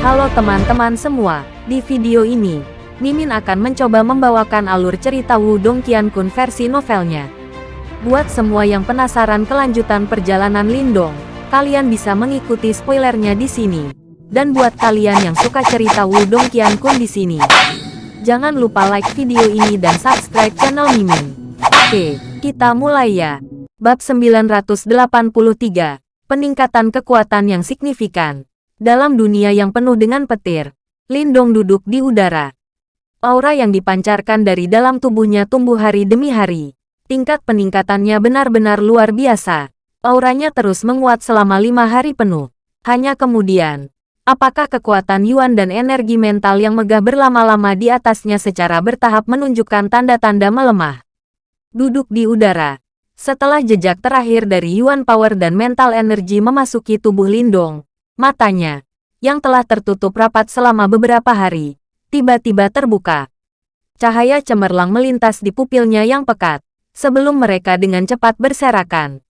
Halo teman-teman semua, di video ini, Mimin akan mencoba membawakan alur cerita Wudong Qiankun versi novelnya. Buat semua yang penasaran kelanjutan perjalanan Lindong, kalian bisa mengikuti spoilernya di sini. Dan buat kalian yang suka cerita Wudong Qiankun di sini, jangan lupa like video ini dan subscribe channel Mimin. Oke, kita mulai ya. Bab 983, Peningkatan Kekuatan yang Signifikan. Dalam dunia yang penuh dengan petir, Lindong duduk di udara. Aura yang dipancarkan dari dalam tubuhnya tumbuh hari demi hari. Tingkat peningkatannya benar-benar luar biasa. Auranya terus menguat selama lima hari penuh. Hanya kemudian, apakah kekuatan Yuan dan energi mental yang megah berlama-lama di atasnya secara bertahap menunjukkan tanda-tanda melemah? Duduk di udara, setelah jejak terakhir dari Yuan Power dan Mental Energy memasuki tubuh Lindong, matanya, yang telah tertutup rapat selama beberapa hari, tiba-tiba terbuka. Cahaya cemerlang melintas di pupilnya yang pekat, sebelum mereka dengan cepat berserakan.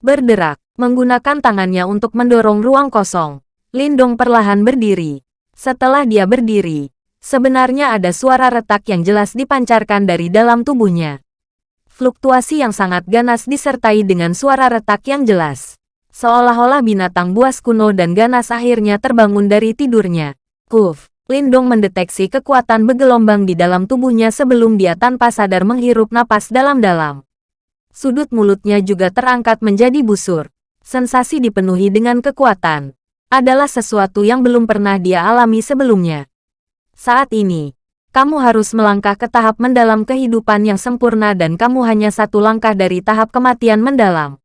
Berderak, menggunakan tangannya untuk mendorong ruang kosong, Lindong perlahan berdiri. Setelah dia berdiri, sebenarnya ada suara retak yang jelas dipancarkan dari dalam tubuhnya fluktuasi yang sangat ganas disertai dengan suara retak yang jelas. Seolah-olah binatang buas kuno dan ganas akhirnya terbangun dari tidurnya. Kuf, Lindong mendeteksi kekuatan bergelombang di dalam tubuhnya sebelum dia tanpa sadar menghirup napas dalam-dalam. Sudut mulutnya juga terangkat menjadi busur. Sensasi dipenuhi dengan kekuatan. Adalah sesuatu yang belum pernah dia alami sebelumnya. Saat ini, kamu harus melangkah ke tahap mendalam kehidupan yang sempurna dan kamu hanya satu langkah dari tahap kematian mendalam.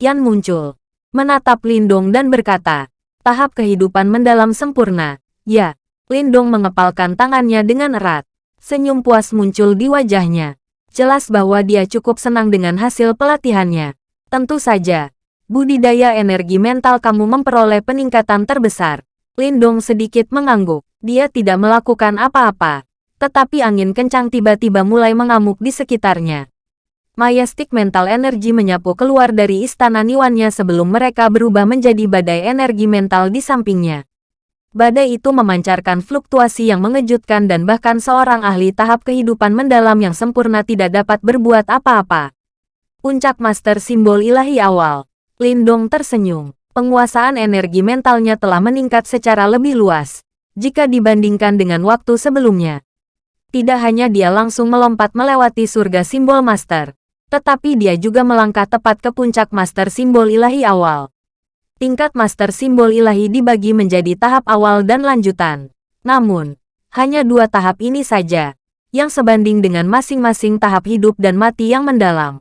Yan muncul, menatap Lindong dan berkata, tahap kehidupan mendalam sempurna. Ya, Lindong mengepalkan tangannya dengan erat. Senyum puas muncul di wajahnya. Jelas bahwa dia cukup senang dengan hasil pelatihannya. Tentu saja, budidaya energi mental kamu memperoleh peningkatan terbesar. Lindong sedikit mengangguk. Dia tidak melakukan apa-apa tetapi angin kencang tiba-tiba mulai mengamuk di sekitarnya. Majestic Mental Energy menyapu keluar dari istana Niwannya sebelum mereka berubah menjadi badai energi mental di sampingnya. Badai itu memancarkan fluktuasi yang mengejutkan dan bahkan seorang ahli tahap kehidupan mendalam yang sempurna tidak dapat berbuat apa-apa. Puncak Master Simbol Ilahi Awal. Lindong tersenyum. Penguasaan energi mentalnya telah meningkat secara lebih luas jika dibandingkan dengan waktu sebelumnya tidak hanya dia langsung melompat melewati surga simbol master, tetapi dia juga melangkah tepat ke puncak master simbol ilahi awal. Tingkat master simbol ilahi dibagi menjadi tahap awal dan lanjutan. Namun, hanya dua tahap ini saja, yang sebanding dengan masing-masing tahap hidup dan mati yang mendalam.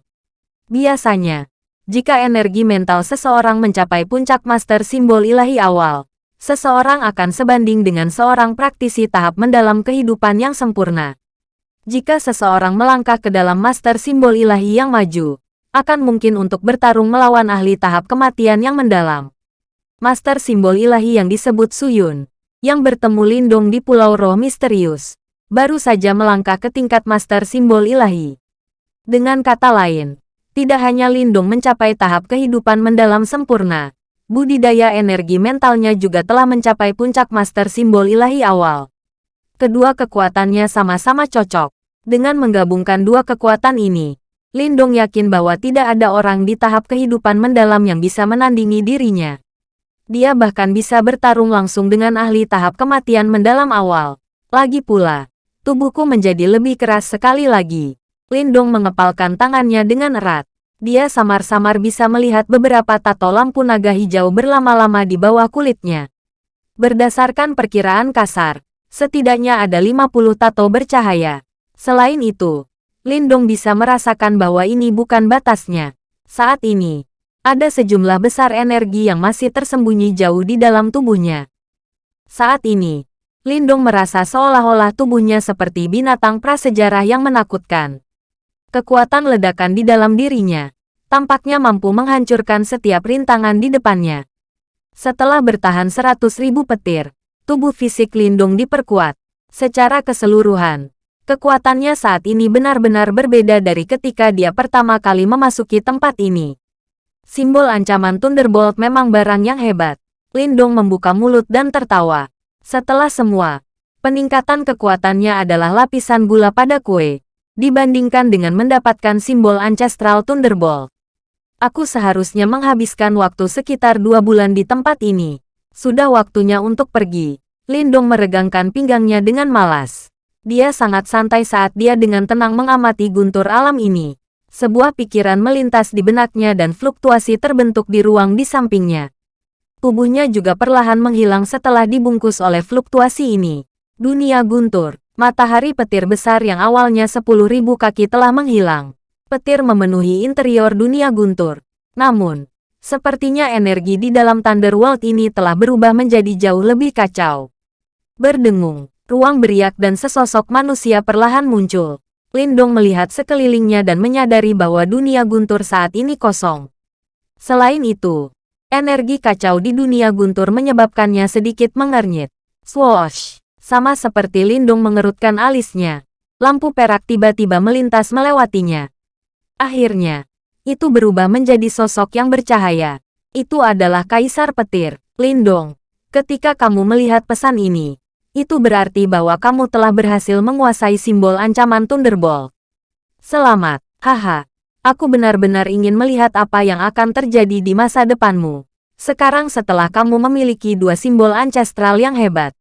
Biasanya, jika energi mental seseorang mencapai puncak master simbol ilahi awal, seseorang akan sebanding dengan seorang praktisi tahap mendalam kehidupan yang sempurna. Jika seseorang melangkah ke dalam master simbol ilahi yang maju, akan mungkin untuk bertarung melawan ahli tahap kematian yang mendalam. Master simbol ilahi yang disebut Suyun, yang bertemu Lindong di Pulau Roh Misterius, baru saja melangkah ke tingkat master simbol ilahi. Dengan kata lain, tidak hanya Lindong mencapai tahap kehidupan mendalam sempurna, budidaya energi mentalnya juga telah mencapai puncak master simbol ilahi awal. Kedua kekuatannya sama-sama cocok. Dengan menggabungkan dua kekuatan ini, Lindong yakin bahwa tidak ada orang di tahap kehidupan mendalam yang bisa menandingi dirinya. Dia bahkan bisa bertarung langsung dengan ahli tahap kematian mendalam awal. Lagi pula, tubuhku menjadi lebih keras sekali lagi. Lindong mengepalkan tangannya dengan erat dia samar-samar bisa melihat beberapa tato lampu naga hijau berlama-lama di bawah kulitnya. Berdasarkan perkiraan kasar, setidaknya ada 50 tato bercahaya. Selain itu, Lindong bisa merasakan bahwa ini bukan batasnya. Saat ini, ada sejumlah besar energi yang masih tersembunyi jauh di dalam tubuhnya. Saat ini, Lindong merasa seolah-olah tubuhnya seperti binatang prasejarah yang menakutkan. Kekuatan ledakan di dalam dirinya tampaknya mampu menghancurkan setiap rintangan di depannya. Setelah bertahan seratus ribu petir, tubuh fisik Lindung diperkuat. Secara keseluruhan, kekuatannya saat ini benar-benar berbeda dari ketika dia pertama kali memasuki tempat ini. Simbol ancaman Thunderbolt memang barang yang hebat. Lindung membuka mulut dan tertawa. Setelah semua, peningkatan kekuatannya adalah lapisan gula pada kue, dibandingkan dengan mendapatkan simbol Ancestral Thunderbolt. Aku seharusnya menghabiskan waktu sekitar dua bulan di tempat ini. Sudah waktunya untuk pergi. Lindong meregangkan pinggangnya dengan malas. Dia sangat santai saat dia dengan tenang mengamati guntur alam ini. Sebuah pikiran melintas di benaknya dan fluktuasi terbentuk di ruang di sampingnya. Tubuhnya juga perlahan menghilang setelah dibungkus oleh fluktuasi ini. Dunia guntur, matahari petir besar yang awalnya 10.000 kaki telah menghilang. Petir memenuhi interior dunia guntur. Namun, sepertinya energi di dalam Thunder World ini telah berubah menjadi jauh lebih kacau. Berdengung, ruang beriak dan sesosok manusia perlahan muncul. Lindong melihat sekelilingnya dan menyadari bahwa dunia guntur saat ini kosong. Selain itu, energi kacau di dunia guntur menyebabkannya sedikit mengernyit. Swoosh! Sama seperti Lindung mengerutkan alisnya. Lampu perak tiba-tiba melintas melewatinya. Akhirnya, itu berubah menjadi sosok yang bercahaya. Itu adalah Kaisar Petir, Lindong. Ketika kamu melihat pesan ini, itu berarti bahwa kamu telah berhasil menguasai simbol ancaman Thunderbolt. Selamat, haha. Aku benar-benar ingin melihat apa yang akan terjadi di masa depanmu. Sekarang setelah kamu memiliki dua simbol ancestral yang hebat.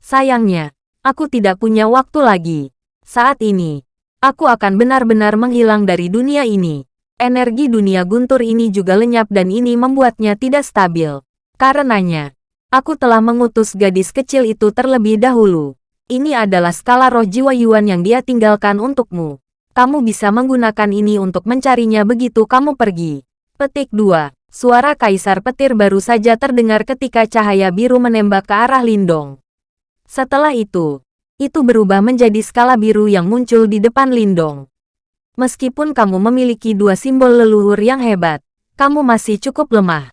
Sayangnya, aku tidak punya waktu lagi. Saat ini, aku akan benar-benar menghilang dari dunia ini. Energi dunia guntur ini juga lenyap dan ini membuatnya tidak stabil. Karenanya, Aku telah mengutus gadis kecil itu terlebih dahulu. Ini adalah skala roh jiwa Yuan yang dia tinggalkan untukmu. Kamu bisa menggunakan ini untuk mencarinya begitu kamu pergi. Petik 2. Suara Kaisar Petir baru saja terdengar ketika cahaya biru menembak ke arah Lindong. Setelah itu, itu berubah menjadi skala biru yang muncul di depan Lindong. Meskipun kamu memiliki dua simbol leluhur yang hebat, kamu masih cukup lemah.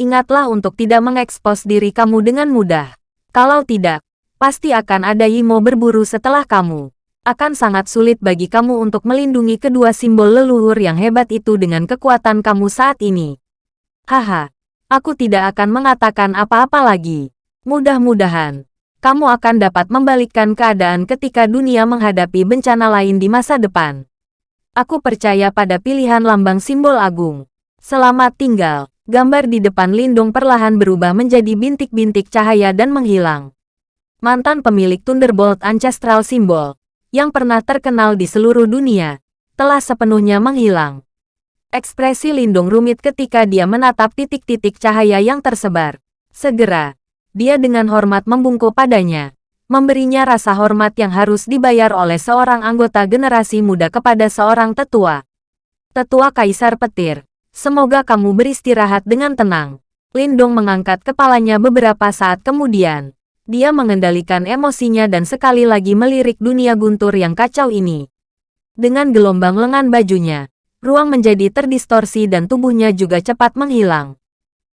Ingatlah untuk tidak mengekspos diri kamu dengan mudah. Kalau tidak, pasti akan ada Yimo berburu setelah kamu. Akan sangat sulit bagi kamu untuk melindungi kedua simbol leluhur yang hebat itu dengan kekuatan kamu saat ini. Haha, aku tidak akan mengatakan apa-apa lagi. Mudah-mudahan, kamu akan dapat membalikkan keadaan ketika dunia menghadapi bencana lain di masa depan. Aku percaya pada pilihan lambang simbol agung. Selamat tinggal. Gambar di depan Lindung perlahan berubah menjadi bintik-bintik cahaya dan menghilang. Mantan pemilik Thunderbolt Ancestral Symbol, yang pernah terkenal di seluruh dunia, telah sepenuhnya menghilang. Ekspresi Lindung rumit ketika dia menatap titik-titik cahaya yang tersebar. Segera, dia dengan hormat membungkuk padanya, memberinya rasa hormat yang harus dibayar oleh seorang anggota generasi muda kepada seorang tetua. Tetua Kaisar Petir, Semoga kamu beristirahat dengan tenang. Lindong mengangkat kepalanya beberapa saat kemudian. Dia mengendalikan emosinya dan sekali lagi melirik dunia guntur yang kacau ini. Dengan gelombang lengan bajunya, ruang menjadi terdistorsi dan tubuhnya juga cepat menghilang.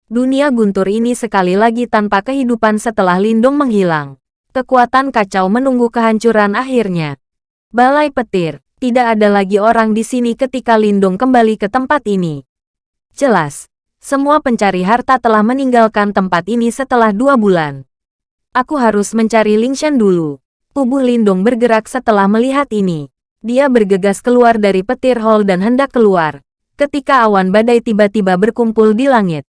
Dunia guntur ini sekali lagi tanpa kehidupan setelah Lindong menghilang. Kekuatan kacau menunggu kehancuran akhirnya. Balai petir, tidak ada lagi orang di sini ketika Lindong kembali ke tempat ini. Jelas, semua pencari harta telah meninggalkan tempat ini setelah dua bulan. Aku harus mencari Lingshan dulu. Tubuh Lindung bergerak setelah melihat ini. Dia bergegas keluar dari petir hall dan hendak keluar. Ketika awan badai tiba-tiba berkumpul di langit.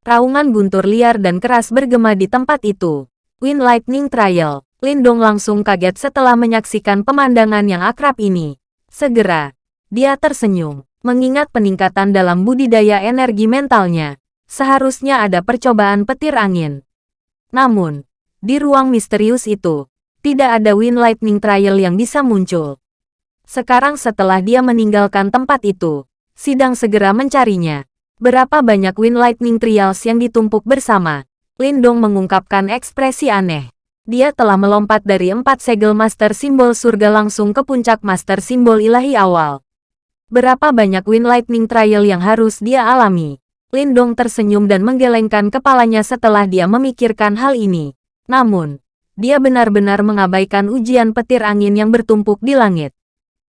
Raungan guntur liar dan keras bergema di tempat itu. Wind Lightning Trial. Lindung langsung kaget setelah menyaksikan pemandangan yang akrab ini. Segera, dia tersenyum. Mengingat peningkatan dalam budidaya energi mentalnya, seharusnya ada percobaan petir angin. Namun, di ruang misterius itu, tidak ada Wind Lightning Trial yang bisa muncul. Sekarang setelah dia meninggalkan tempat itu, sidang segera mencarinya. Berapa banyak Wind Lightning Trials yang ditumpuk bersama? Lindong mengungkapkan ekspresi aneh. Dia telah melompat dari empat segel Master Simbol Surga langsung ke puncak Master Simbol Ilahi awal. Berapa banyak Wind Lightning Trial yang harus dia alami? Lindong tersenyum dan menggelengkan kepalanya setelah dia memikirkan hal ini. Namun, dia benar-benar mengabaikan ujian petir angin yang bertumpuk di langit.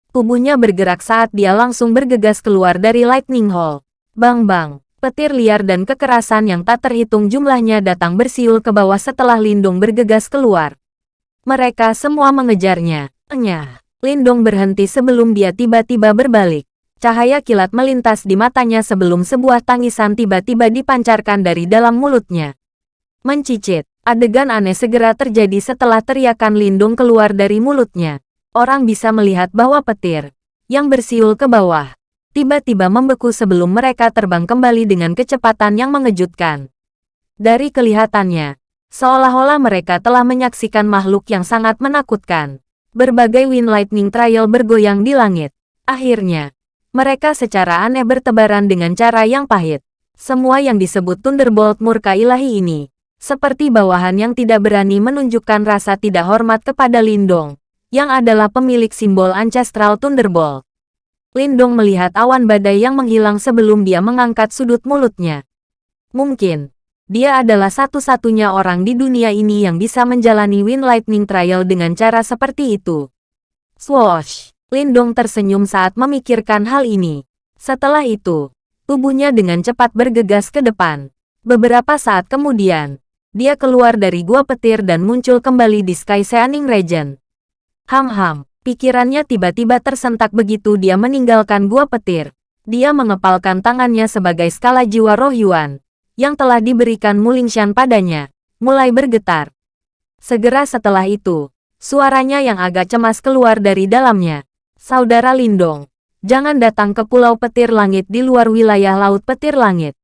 Tubuhnya bergerak saat dia langsung bergegas keluar dari Lightning Hall. Bang-bang, Petir liar dan kekerasan yang tak terhitung jumlahnya datang bersiul ke bawah setelah Lindung bergegas keluar. Mereka semua mengejarnya. Enyah. Lindung berhenti sebelum dia tiba-tiba berbalik. Cahaya kilat melintas di matanya sebelum sebuah tangisan tiba-tiba dipancarkan dari dalam mulutnya. Mencicit. Adegan aneh segera terjadi setelah teriakan Lindung keluar dari mulutnya. Orang bisa melihat bahwa petir yang bersiul ke bawah tiba-tiba membeku sebelum mereka terbang kembali dengan kecepatan yang mengejutkan. Dari kelihatannya, seolah-olah mereka telah menyaksikan makhluk yang sangat menakutkan. Berbagai Wind Lightning Trial bergoyang di langit. Akhirnya, mereka secara aneh bertebaran dengan cara yang pahit. Semua yang disebut Thunderbolt murka ilahi ini seperti bawahan yang tidak berani menunjukkan rasa tidak hormat kepada Lindong, yang adalah pemilik simbol Ancestral Thunderbolt. Lindong melihat awan badai yang menghilang sebelum dia mengangkat sudut mulutnya. Mungkin, dia adalah satu-satunya orang di dunia ini yang bisa menjalani Wind Lightning Trial dengan cara seperti itu. Swoosh! Lindong tersenyum saat memikirkan hal ini. Setelah itu, tubuhnya dengan cepat bergegas ke depan. Beberapa saat kemudian, dia keluar dari gua petir dan muncul kembali di Sky Seaning Region. Ham-ham, pikirannya tiba-tiba tersentak begitu dia meninggalkan gua petir. Dia mengepalkan tangannya sebagai skala jiwa roh Yuan, yang telah diberikan Mulingshan padanya, mulai bergetar. Segera setelah itu, suaranya yang agak cemas keluar dari dalamnya. Saudara Lindong, jangan datang ke Pulau Petir Langit di luar wilayah Laut Petir Langit.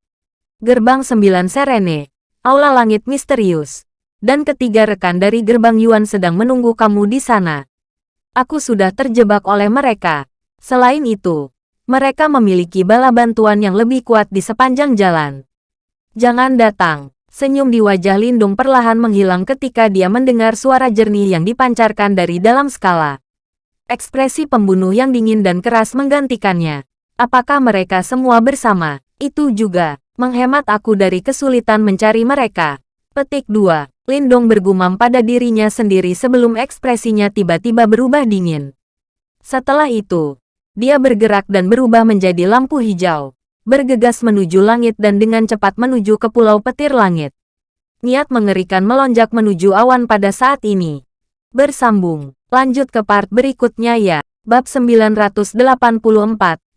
Gerbang Sembilan Serene, Aula Langit Misterius. Dan ketiga rekan dari gerbang Yuan sedang menunggu kamu di sana. Aku sudah terjebak oleh mereka. Selain itu, mereka memiliki bala bantuan yang lebih kuat di sepanjang jalan. Jangan datang. Senyum di wajah Lindung perlahan menghilang ketika dia mendengar suara jernih yang dipancarkan dari dalam skala. Ekspresi pembunuh yang dingin dan keras menggantikannya. Apakah mereka semua bersama? Itu juga menghemat aku dari kesulitan mencari mereka. Petik 2. Lindong bergumam pada dirinya sendiri sebelum ekspresinya tiba-tiba berubah dingin. Setelah itu, dia bergerak dan berubah menjadi lampu hijau, bergegas menuju langit dan dengan cepat menuju ke pulau petir langit. Niat mengerikan melonjak menuju awan pada saat ini. Bersambung, lanjut ke part berikutnya ya. Bab 984,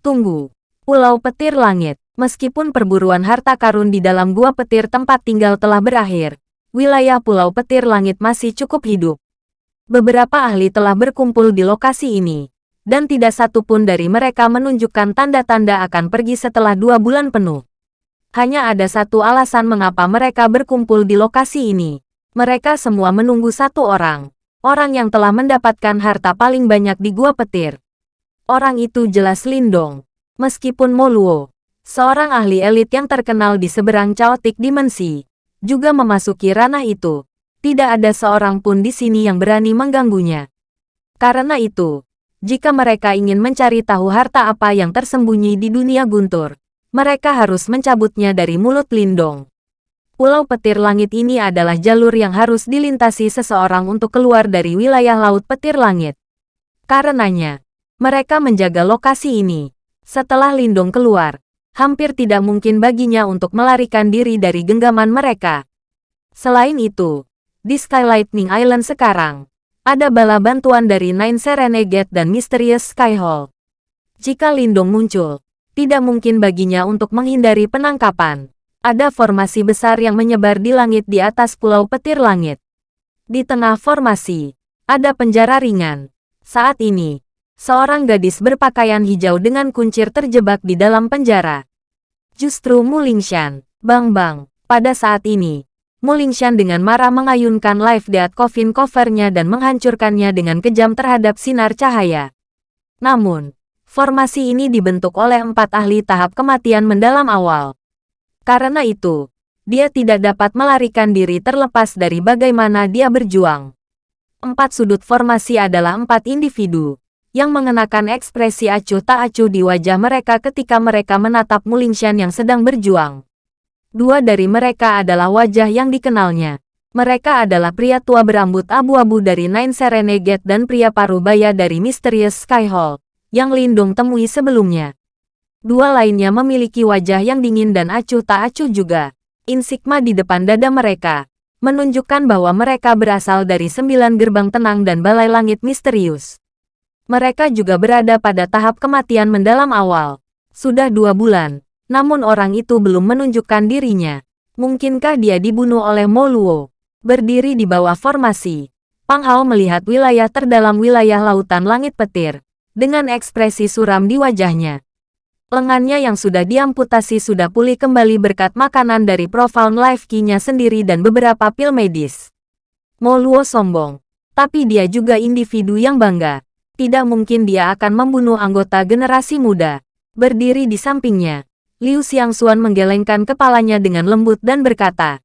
Tunggu. Pulau Petir Langit Meskipun perburuan harta karun di dalam gua petir tempat tinggal telah berakhir, wilayah Pulau Petir Langit masih cukup hidup. Beberapa ahli telah berkumpul di lokasi ini, dan tidak satu pun dari mereka menunjukkan tanda-tanda akan pergi setelah dua bulan penuh. Hanya ada satu alasan mengapa mereka berkumpul di lokasi ini. Mereka semua menunggu satu orang, orang yang telah mendapatkan harta paling banyak di gua petir. Orang itu jelas Lindong. Meskipun Moluo, seorang ahli elit yang terkenal di seberang caotik dimensi, juga memasuki ranah itu. Tidak ada seorang pun di sini yang berani mengganggunya. Karena itu, jika mereka ingin mencari tahu harta apa yang tersembunyi di dunia guntur, mereka harus mencabutnya dari mulut Lindong. Pulau Petir Langit ini adalah jalur yang harus dilintasi seseorang untuk keluar dari wilayah Laut Petir Langit. Karenanya, mereka menjaga lokasi ini. Setelah Lindong keluar, hampir tidak mungkin baginya untuk melarikan diri dari genggaman mereka. Selain itu, di Sky Lightning Island sekarang, ada bala bantuan dari Nine Serenegate dan Mysterious Sky Hall. Jika Lindong muncul, tidak mungkin baginya untuk menghindari penangkapan. Ada formasi besar yang menyebar di langit di atas pulau petir langit. Di tengah formasi, ada penjara ringan. Saat ini, seorang gadis berpakaian hijau dengan kuncir terjebak di dalam penjara. Justru Mulingshan, Bang Bang, pada saat ini, Mulingshan dengan marah mengayunkan live death coffin covernya dan menghancurkannya dengan kejam terhadap sinar cahaya. Namun, formasi ini dibentuk oleh empat ahli tahap kematian mendalam awal. Karena itu, dia tidak dapat melarikan diri terlepas dari bagaimana dia berjuang. Empat sudut formasi adalah empat individu, yang mengenakan ekspresi acuh tak acuh di wajah mereka ketika mereka menatap Mulingshan yang sedang berjuang. Dua dari mereka adalah wajah yang dikenalnya. Mereka adalah pria tua berambut abu-abu dari Nine Serenegate dan pria paruh baya dari Mysterious Sky Hall, yang Lindung temui sebelumnya. Dua lainnya memiliki wajah yang dingin dan acuh tak acuh juga. Insigma di depan dada mereka, menunjukkan bahwa mereka berasal dari sembilan gerbang tenang dan balai langit misterius. Mereka juga berada pada tahap kematian mendalam awal. Sudah dua bulan, namun orang itu belum menunjukkan dirinya. Mungkinkah dia dibunuh oleh Moluo? Berdiri di bawah formasi, Pang Hao melihat wilayah terdalam wilayah lautan langit petir, dengan ekspresi suram di wajahnya. Lengannya yang sudah diamputasi sudah pulih kembali berkat makanan dari Profound Life Key-nya sendiri dan beberapa pil medis. Mo Luo sombong. Tapi dia juga individu yang bangga. Tidak mungkin dia akan membunuh anggota generasi muda. Berdiri di sampingnya, Liu Xiangxuan menggelengkan kepalanya dengan lembut dan berkata,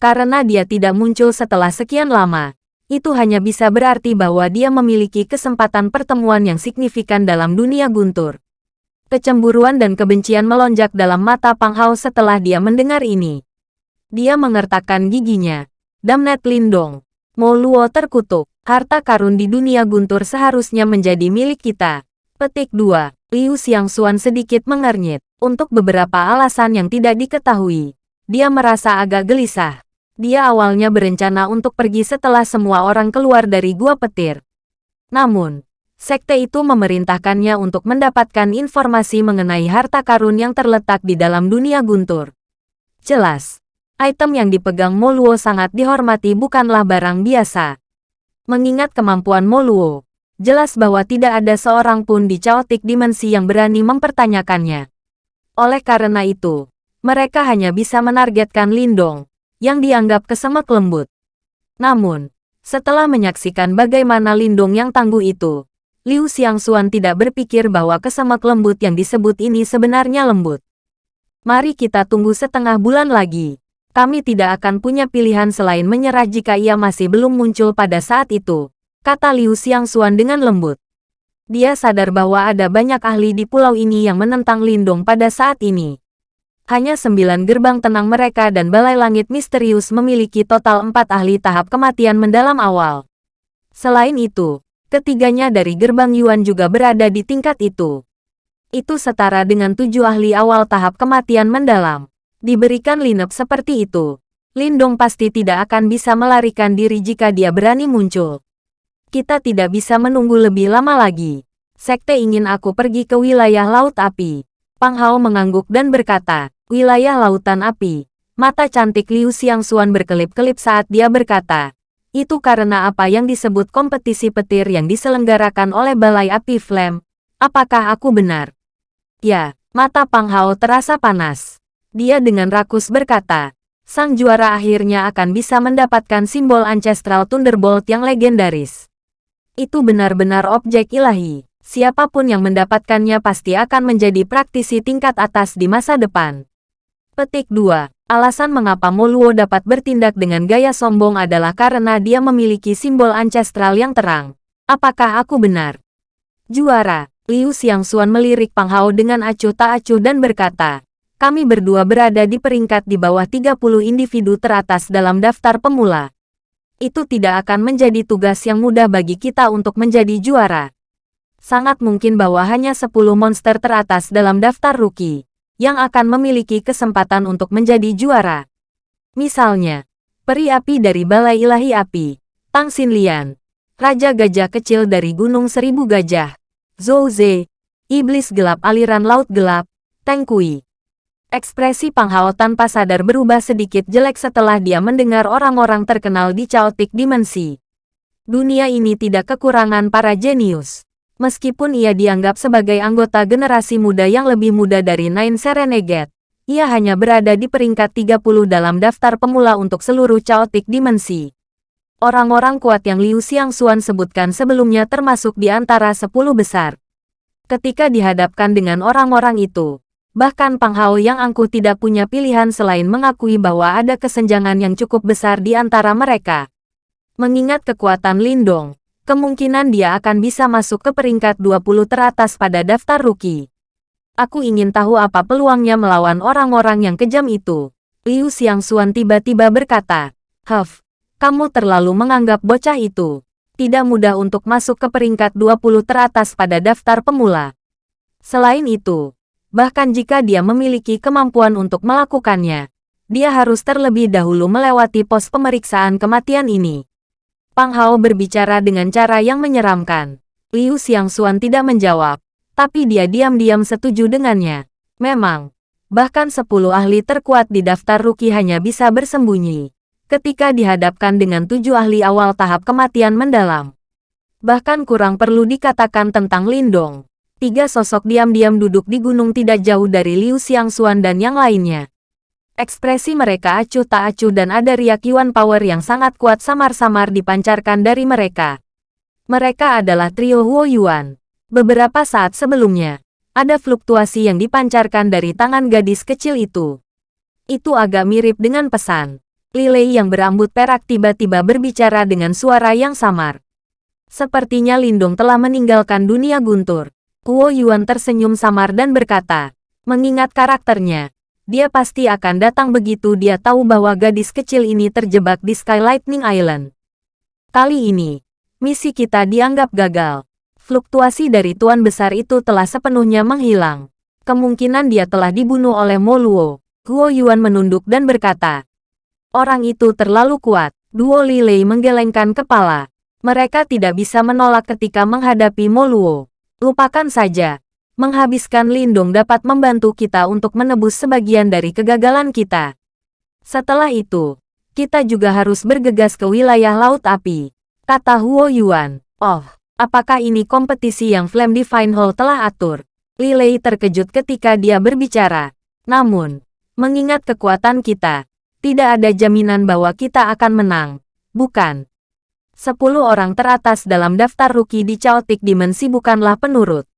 karena dia tidak muncul setelah sekian lama. Itu hanya bisa berarti bahwa dia memiliki kesempatan pertemuan yang signifikan dalam dunia guntur. Kecemburuan dan kebencian melonjak dalam mata Pang Hao setelah dia mendengar ini. Dia mengertakkan giginya. Damnet Lindong. Mo Luo terkutuk. Harta karun di dunia guntur seharusnya menjadi milik kita. Petik 2. Liu Xiangxuan sedikit mengernyit. Untuk beberapa alasan yang tidak diketahui. Dia merasa agak gelisah. Dia awalnya berencana untuk pergi setelah semua orang keluar dari gua petir. Namun, sekte itu memerintahkannya untuk mendapatkan informasi mengenai harta karun yang terletak di dalam dunia guntur. Jelas, item yang dipegang Moluo sangat dihormati bukanlah barang biasa. Mengingat kemampuan Moluo, jelas bahwa tidak ada seorang pun di Chaotic Dimensi yang berani mempertanyakannya. Oleh karena itu, mereka hanya bisa menargetkan Lindong, yang dianggap kesemak lembut. Namun, setelah menyaksikan bagaimana lindung yang tangguh itu, Liu Xiangxuan tidak berpikir bahwa kesemak lembut yang disebut ini sebenarnya lembut. Mari kita tunggu setengah bulan lagi. Kami tidak akan punya pilihan selain menyerah jika ia masih belum muncul pada saat itu, kata Liu Xiangxuan dengan lembut. Dia sadar bahwa ada banyak ahli di pulau ini yang menentang Lindong pada saat ini hanya sembilan gerbang tenang mereka dan balai langit misterius memiliki total empat ahli tahap kematian mendalam awal. Selain itu, ketiganya dari gerbang Yuan juga berada di tingkat itu. Itu setara dengan tujuh ahli awal tahap kematian mendalam. Diberikan lineup seperti itu, Lindong pasti tidak akan bisa melarikan diri jika dia berani muncul. Kita tidak bisa menunggu lebih lama lagi. Sekte ingin aku pergi ke wilayah Laut Api. Pang Hao mengangguk dan berkata, Wilayah Lautan Api. Mata cantik Liu Xiangxuan berkelip-kelip saat dia berkata, itu karena apa yang disebut kompetisi petir yang diselenggarakan oleh Balai Api Flame. Apakah aku benar? Ya, mata Pang Hao terasa panas. Dia dengan rakus berkata, sang juara akhirnya akan bisa mendapatkan simbol Ancestral Thunderbolt yang legendaris. Itu benar-benar objek ilahi. Siapa pun yang mendapatkannya pasti akan menjadi praktisi tingkat atas di masa depan. Petik 2. Alasan mengapa Moluo dapat bertindak dengan gaya sombong adalah karena dia memiliki simbol ancestral yang terang. Apakah aku benar? Juara, Liu Xiangxuan melirik Pang Hao dengan acuh tak acuh dan berkata, kami berdua berada di peringkat di bawah 30 individu teratas dalam daftar pemula. Itu tidak akan menjadi tugas yang mudah bagi kita untuk menjadi juara. Sangat mungkin bahwa hanya 10 monster teratas dalam daftar rookie yang akan memiliki kesempatan untuk menjadi juara. Misalnya, peri api dari Balai Ilahi Api, Tang Xinlian, Raja Gajah Kecil dari Gunung Seribu Gajah, Zhou Ze, Iblis Gelap Aliran Laut Gelap, Teng Kui. Ekspresi Pang Hao tanpa sadar berubah sedikit jelek setelah dia mendengar orang-orang terkenal di Chaotic Dimensi. Dunia ini tidak kekurangan para jenius. Meskipun ia dianggap sebagai anggota generasi muda yang lebih muda dari Nine Serenegate, ia hanya berada di peringkat 30 dalam daftar pemula untuk seluruh Chaotic Dimensi. Orang-orang kuat yang Liu Xiangxuan sebutkan sebelumnya termasuk di antara 10 besar. Ketika dihadapkan dengan orang-orang itu, bahkan Pang Hao yang angkuh tidak punya pilihan selain mengakui bahwa ada kesenjangan yang cukup besar di antara mereka. Mengingat kekuatan Lindong, kemungkinan dia akan bisa masuk ke peringkat 20 teratas pada daftar rookie. Aku ingin tahu apa peluangnya melawan orang-orang yang kejam itu. Liu Xiangxuan tiba-tiba berkata, Huff, kamu terlalu menganggap bocah itu. Tidak mudah untuk masuk ke peringkat 20 teratas pada daftar pemula. Selain itu, bahkan jika dia memiliki kemampuan untuk melakukannya. Dia harus terlebih dahulu melewati pos pemeriksaan kematian ini. Pang Hao berbicara dengan cara yang menyeramkan. Liu Xiangxuan tidak menjawab, tapi dia diam-diam setuju dengannya. Memang, bahkan 10 ahli terkuat di daftar rookie hanya bisa bersembunyi ketika dihadapkan dengan tujuh ahli awal tahap kematian mendalam. Bahkan kurang perlu dikatakan tentang Lindong. Tiga sosok diam-diam duduk di gunung tidak jauh dari Liu Xiangxuan dan yang lainnya. Ekspresi mereka acuh tak acuh dan ada riak Yuan Power yang sangat kuat samar-samar dipancarkan dari mereka. Mereka adalah trio Huo Yuan. Beberapa saat sebelumnya, ada fluktuasi yang dipancarkan dari tangan gadis kecil itu. Itu agak mirip dengan pesan. Lilei yang berambut perak tiba-tiba berbicara dengan suara yang samar. Sepertinya Lindong telah meninggalkan dunia guntur. Huo Yuan tersenyum samar dan berkata, mengingat karakternya, dia pasti akan datang begitu dia tahu bahwa gadis kecil ini terjebak di Sky Lightning Island. Kali ini, misi kita dianggap gagal. Fluktuasi dari Tuan Besar itu telah sepenuhnya menghilang. Kemungkinan dia telah dibunuh oleh Moluo. Guo Yuan menunduk dan berkata, Orang itu terlalu kuat. Duo Lilei menggelengkan kepala. Mereka tidak bisa menolak ketika menghadapi Moluo. Lupakan saja, menghabiskan lindung dapat membantu kita untuk menebus sebagian dari kegagalan kita. Setelah itu, kita juga harus bergegas ke wilayah Laut Api, kata Huo Yuan. Oh, apakah ini kompetisi yang Flame Divine Hall telah atur? Lilei terkejut ketika dia berbicara. Namun, mengingat kekuatan kita, tidak ada jaminan bahwa kita akan menang, bukan? Sepuluh orang teratas dalam daftar rookie di Chaotic Dimensi bukanlah penurut.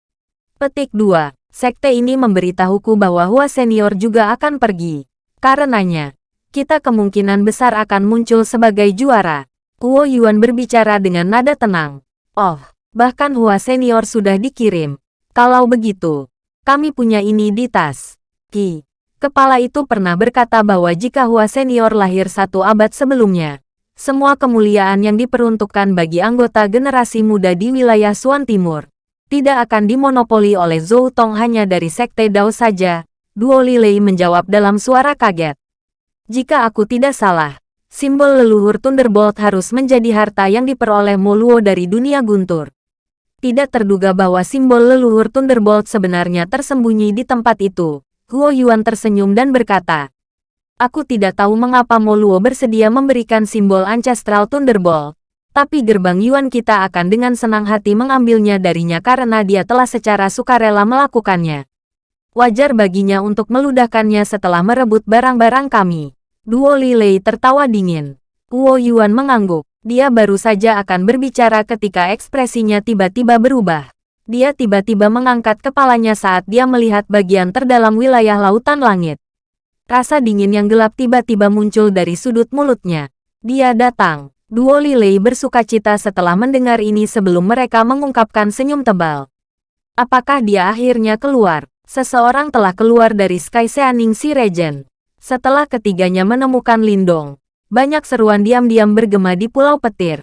Petik 2. Sekte ini memberitahuku bahwa Hua Senior juga akan pergi. Karenanya, kita kemungkinan besar akan muncul sebagai juara. Huo Yuan berbicara dengan nada tenang. Oh, bahkan Hua Senior sudah dikirim. Kalau begitu, kami punya ini di tas. Ki. Kepala itu pernah berkata bahwa jika Hua Senior lahir satu abad sebelumnya, semua kemuliaan yang diperuntukkan bagi anggota generasi muda di wilayah Suan Timur tidak akan dimonopoli oleh Zhou Tong hanya dari Sekte Dao saja, Duo Lilei menjawab dalam suara kaget. Jika aku tidak salah, simbol leluhur Thunderbolt harus menjadi harta yang diperoleh Moluo dari dunia guntur. Tidak terduga bahwa simbol leluhur Thunderbolt sebenarnya tersembunyi di tempat itu. Huo Yuan tersenyum dan berkata, Aku tidak tahu mengapa Moluo bersedia memberikan simbol Ancestral Thunderbolt, tapi gerbang Yuan kita akan dengan senang hati mengambilnya darinya karena dia telah secara sukarela melakukannya. Wajar baginya untuk meludahkannya setelah merebut barang-barang kami. Duo Lilei tertawa dingin. Huo Yuan mengangguk. Dia baru saja akan berbicara ketika ekspresinya tiba-tiba berubah. Dia tiba-tiba mengangkat kepalanya saat dia melihat bagian terdalam wilayah lautan langit. Rasa dingin yang gelap tiba-tiba muncul dari sudut mulutnya. Dia datang. Duo Lilei bersuka cita setelah mendengar ini sebelum mereka mengungkapkan senyum tebal. Apakah dia akhirnya keluar? Seseorang telah keluar dari Sky Seaning Si Regent. Setelah ketiganya menemukan Lindong, banyak seruan diam-diam bergema di Pulau Petir.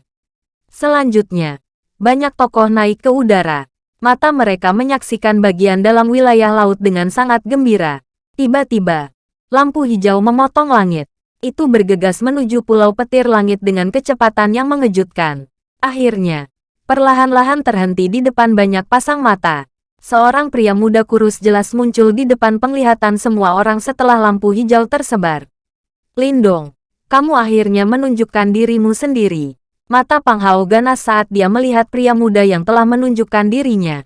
Selanjutnya, banyak tokoh naik ke udara. Mata mereka menyaksikan bagian dalam wilayah laut dengan sangat gembira. Tiba-tiba, lampu hijau memotong langit itu bergegas menuju pulau petir langit dengan kecepatan yang mengejutkan. Akhirnya, perlahan-lahan terhenti di depan banyak pasang mata. Seorang pria muda kurus jelas muncul di depan penglihatan semua orang setelah lampu hijau tersebar. Lindong, kamu akhirnya menunjukkan dirimu sendiri. Mata Pang ganas saat dia melihat pria muda yang telah menunjukkan dirinya.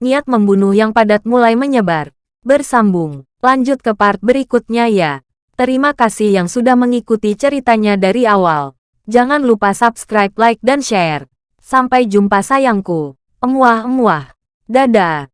Niat membunuh yang padat mulai menyebar. Bersambung, lanjut ke part berikutnya ya. Terima kasih yang sudah mengikuti ceritanya dari awal. Jangan lupa subscribe, like, dan share. Sampai jumpa sayangku. Emuah-emuah. Dadah.